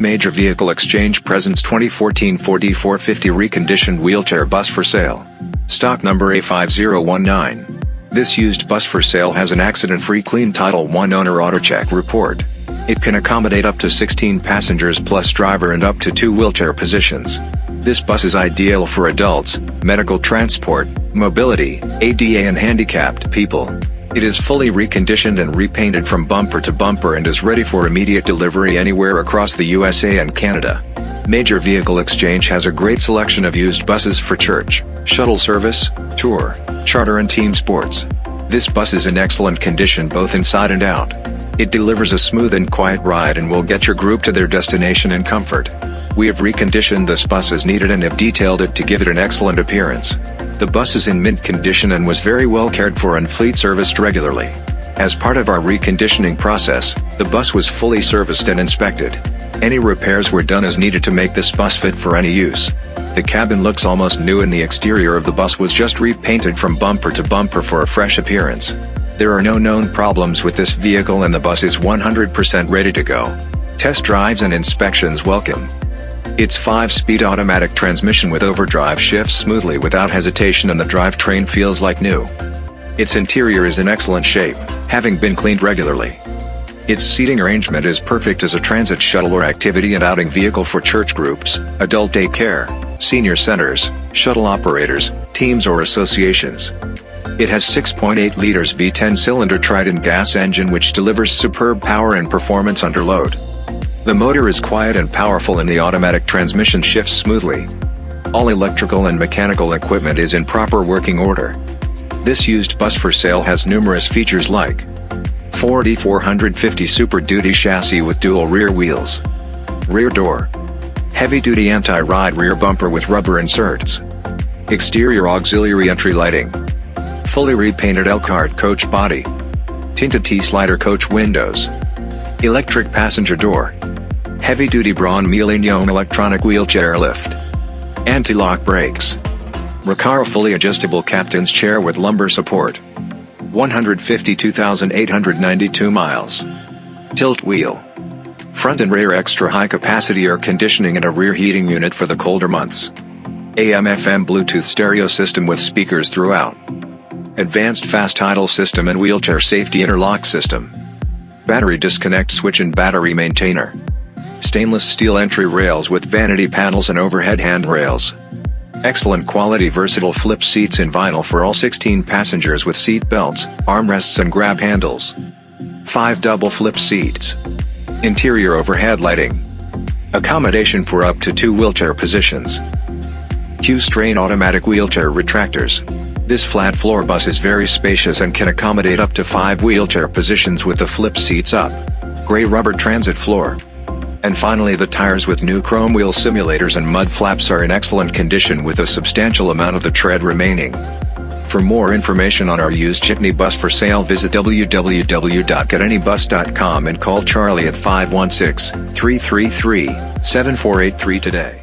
Major Vehicle Exchange presents 2014 Ford E450 reconditioned wheelchair bus for sale. Stock number A5019. This used bus for sale has an accident-free clean Title I owner AutoCheck report. It can accommodate up to 16 passengers plus driver and up to two wheelchair positions. This bus is ideal for adults, medical transport, mobility, ADA and handicapped people. It is fully reconditioned and repainted from bumper to bumper and is ready for immediate delivery anywhere across the USA and Canada. Major Vehicle Exchange has a great selection of used buses for church, shuttle service, tour, charter and team sports. This bus is in excellent condition both inside and out. It delivers a smooth and quiet ride and will get your group to their destination in comfort. We have reconditioned this bus as needed and have detailed it to give it an excellent appearance. The bus is in mint condition and was very well cared for and fleet serviced regularly. As part of our reconditioning process, the bus was fully serviced and inspected. Any repairs were done as needed to make this bus fit for any use. The cabin looks almost new and the exterior of the bus was just repainted from bumper to bumper for a fresh appearance. There are no known problems with this vehicle and the bus is 100% ready to go. Test drives and inspections welcome. Its 5-speed automatic transmission with overdrive shifts smoothly without hesitation and the drivetrain feels like new. Its interior is in excellent shape, having been cleaned regularly. Its seating arrangement is perfect as a transit shuttle or activity and outing vehicle for church groups, adult day care, senior centers, shuttle operators, teams or associations. It has 6.8 liters V10 cylinder Triton gas engine which delivers superb power and performance under load. The motor is quiet and powerful and the automatic transmission shifts smoothly. All electrical and mechanical equipment is in proper working order. This used bus for sale has numerous features like Ford E450 Super Duty chassis with dual rear wheels, rear door, heavy-duty anti-ride rear bumper with rubber inserts, exterior auxiliary entry lighting, fully repainted Elkhart coach body, tinted T-slider coach windows, electric passenger door, heavy-duty Braun Millennium electronic wheelchair lift, anti-lock brakes, Recaro fully adjustable captain's chair with lumbar support, 152,892 miles, tilt wheel, front and rear extra high capacity air conditioning and a rear heating unit for the colder months, AM-FM Bluetooth stereo system with speakers throughout, advanced fast idle system and wheelchair safety interlock system, battery disconnect switch and battery maintainer. Stainless steel entry rails with vanity panels and overhead handrails. Excellent quality versatile flip seats in vinyl for all 16 passengers with seat belts, armrests and grab handles. 5 double flip seats. Interior overhead lighting. Accommodation for up to 2 wheelchair positions. Q'Straint automatic wheelchair retractors. This flat floor bus is very spacious and can accommodate up to 5 wheelchair positions with the flip seats up. Gray rubber transit floor. And finally the tires with new chrome wheel simulators and mud flaps are in excellent condition with a substantial amount of the tread remaining. For more information on our used Jitney bus for sale visit www.getanybus.com and call Charlie at 516-333-7483 today.